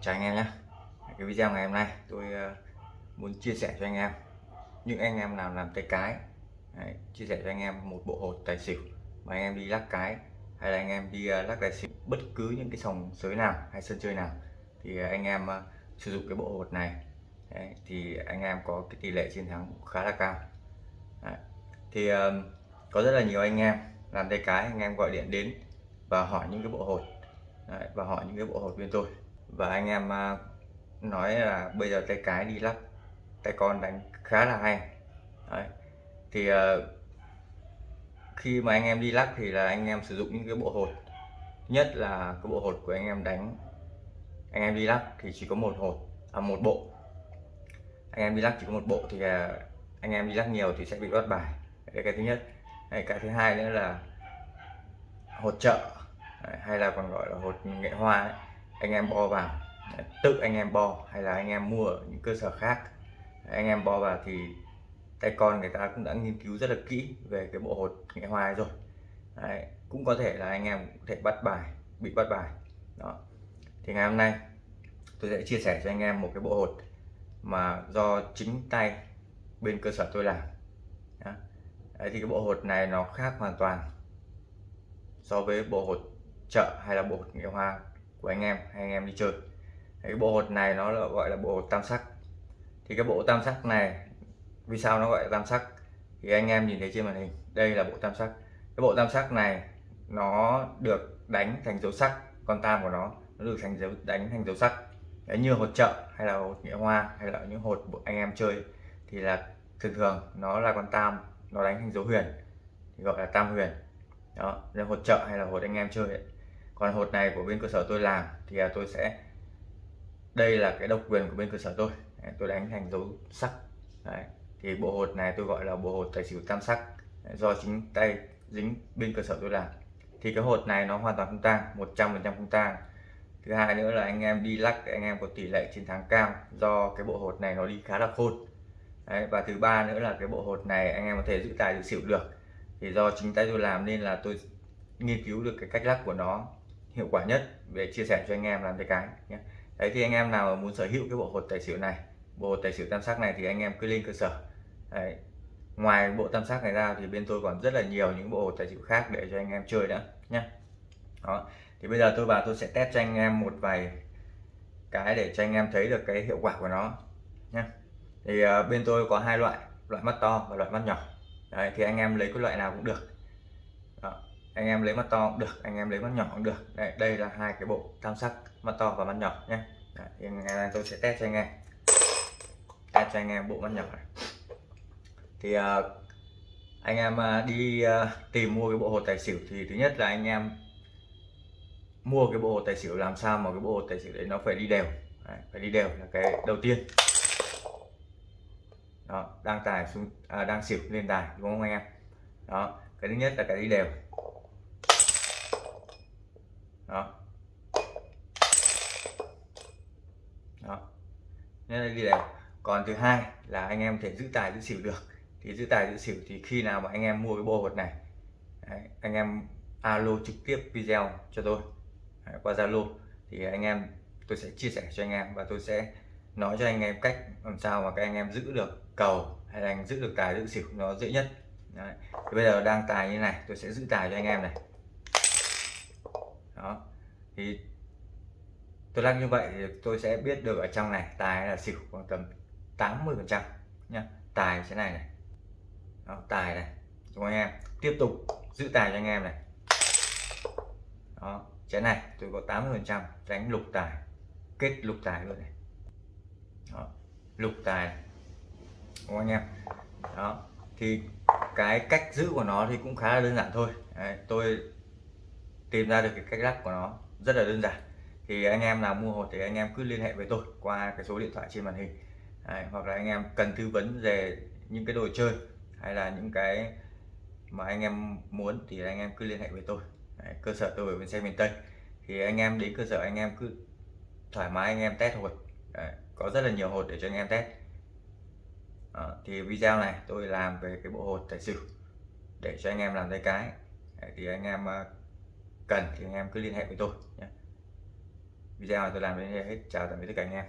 chào anh em nhé. Cái video ngày hôm nay tôi ờ, muốn chia sẻ cho anh em. Những anh em nào làm tay cái Đấy, chia sẻ cho anh em một bộ hột tài xỉu mà anh em đi lắc cái hay là anh em đi ờ, lắc tài xỉu bất cứ những cái sòng sới nào hay sân chơi nào thì ờ, anh em sử dụng cái bộ hột này. Đấy, thì anh em có cái tỷ lệ chiến thắng khá là cao. Đấy. thì có rất là nhiều anh em làm tay cái anh em gọi điện đến và hỏi những cái bộ hột. Đấy, và hỏi những cái bộ hột bên tôi và anh em à, nói là bây giờ tay cái đi lắc tay con đánh khá là hay. Đấy. thì à, khi mà anh em đi lắc thì là anh em sử dụng những cái bộ hột. Nhất là cái bộ hột của anh em đánh. Anh em đi lắc thì chỉ có một hột à một bộ. Anh em đi lắc chỉ có một bộ thì à, anh em đi lắc nhiều thì sẽ bị bắt bài. Đấy cái thứ nhất. Đấy, cái thứ hai nữa là hột trợ hay là còn gọi là hột nghệ hoa ấy anh em bo vào. Tự anh em bo hay là anh em mua ở những cơ sở khác. Anh em bo vào thì tay con người ta cũng đã nghiên cứu rất là kỹ về cái bộ hột nghệ hoa rồi. Đấy, cũng có thể là anh em có thể bắt bài bị bắt bài. Đó. Thì ngày hôm nay tôi sẽ chia sẻ cho anh em một cái bộ hột mà do chính tay bên cơ sở tôi làm. Đấy, thì cái bộ hột này nó khác hoàn toàn so với bộ hột chợ hay là bộ hột nghệ hoa của anh em hay anh em đi chơi. Cái bộ hột này nó là gọi là bộ hột tam sắc. Thì cái bộ tam sắc này vì sao nó gọi là tam sắc? Thì anh em nhìn thấy trên màn hình đây là bộ tam sắc. Cái bộ tam sắc này nó được đánh thành dấu sắc con tam của nó nó được thành dấu đánh thành dấu sắc. Đấy, như hột chợ hay là hột nghệ hoa hay là những hột anh em chơi thì là thường thường nó là con tam nó đánh thành dấu huyền thì gọi là tam huyền. Đó là hột chợ hay là hột anh em chơi ấy còn hột này của bên cơ sở tôi làm thì à, tôi sẽ đây là cái độc quyền của bên cơ sở tôi. Đấy, tôi đánh thành dấu sắc. Đấy. thì bộ hột này tôi gọi là bộ hột tài xỉu tam sắc. Đấy, do chính tay dính bên cơ sở tôi làm. Thì cái hột này nó hoàn toàn không tang 100% không tang. Thứ hai nữa là anh em đi lắc anh em có tỷ lệ chiến thắng cao do cái bộ hột này nó đi khá là khôn. Đấy, và thứ ba nữa là cái bộ hột này anh em có thể giữ tài giữ xỉu được. Thì do chính tay tôi làm nên là tôi nghiên cứu được cái cách lắc của nó hiệu quả nhất về chia sẻ cho anh em làm tay cái nhé. Đấy thì anh em nào muốn sở hữu cái bộ hột tài xỉu này bộ hột tài xỉu tam sắc này thì anh em cứ lên cơ sở. Đấy. ngoài bộ tam sắc này ra thì bên tôi còn rất là nhiều những bộ hột tài xỉu khác để cho anh em chơi nữa nhé. Đó. Thì bây giờ tôi vào tôi sẽ test cho anh em một vài cái để cho anh em thấy được cái hiệu quả của nó nhé. Thì uh, bên tôi có hai loại loại mắt to và loại mắt nhỏ. Đấy, thì anh em lấy cái loại nào cũng được. Đó anh em lấy mắt to cũng được anh em lấy mắt nhỏ cũng được. Đây, đây là hai cái bộ tam sắc mắt to và mắt nhỏ nhé Đấy, ngày nay tôi sẽ test cho anh em. Test cho anh em bộ mắt nhỏ này. Thì uh, anh em uh, đi uh, tìm mua cái bộ hột tài xỉu thì thứ nhất là anh em mua cái bộ hột tài xỉu làm sao mà cái bộ hột tài xỉu đấy nó phải đi đều. Đấy, phải đi đều là cái đầu tiên. Đó đang tài xuống à, đang xỉu lên tài đúng không anh em? Đó cái thứ nhất là cái đi đều đó. Đó. Nên là đi đều còn thứ hai là anh em thể giữ tài giữ xỉu được. Thì giữ tài giữ xỉu thì khi nào mà anh em mua cái bộ vật này đấy, anh em alo trực tiếp video cho tôi. Đấy, qua zalo. Thì anh em tôi sẽ chia sẻ cho anh em và tôi sẽ nói cho anh em cách làm sao mà các anh em giữ được cầu hay là anh giữ được tài giữ xỉu nó dễ nhất. Đấy. Thì bây giờ đang tài như này tôi sẽ giữ tài cho anh em này đó. Thì tôi lắc như vậy thì tôi sẽ biết được ở trong này tài là xỉu khoảng tầm 80 phần trăm nhá. Tài thế này này. Đó, tài này. Chúng anh em? Tiếp tục giữ tài cho anh em này. Đó chén này tôi có 80 phần trăm đánh lục tài. Kết lục tài luôn này. Đó, lục tài đúng anh em? Đó thì cái cách giữ của nó thì cũng khá là đơn giản thôi. Đấy, tôi tìm ra được cái cách lắc của nó rất là đơn giản thì anh em nào mua hột thì anh em cứ liên hệ với tôi qua cái số điện thoại trên màn hình Đấy, hoặc là anh em cần tư vấn về những cái đồ chơi hay là những cái mà anh em muốn thì anh em cứ liên hệ với tôi Đấy, cơ sở tôi ở bên xe miền Tây thì anh em đến cơ sở anh em cứ thoải mái anh em test hột Đấy, có rất là nhiều hột để cho anh em test Đó, thì video này tôi làm về cái bộ hột tài xỉu để cho anh em làm tay cái Đấy, thì anh em cần thì anh em cứ liên hệ với tôi nhé. Video này tôi làm đến đây hết. Chào tạm biệt tất cả anh em.